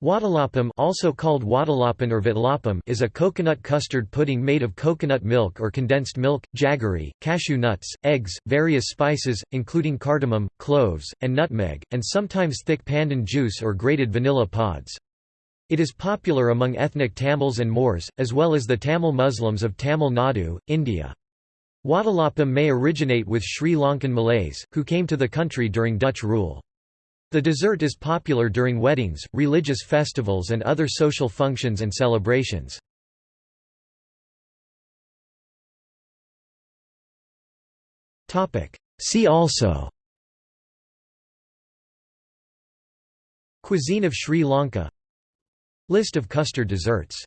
Vattalapam also called Vattalappan or Vitlapam is a coconut custard pudding made of coconut milk or condensed milk, jaggery, cashew nuts, eggs, various spices, including cardamom, cloves, and nutmeg, and sometimes thick pandan juice or grated vanilla pods. It is popular among ethnic Tamils and Moors, as well as the Tamil Muslims of Tamil Nadu, India. Vattalapam may originate with Sri Lankan Malays, who came to the country during Dutch rule. The dessert is popular during weddings, religious festivals and other social functions and celebrations. See also Cuisine of Sri Lanka List of custard desserts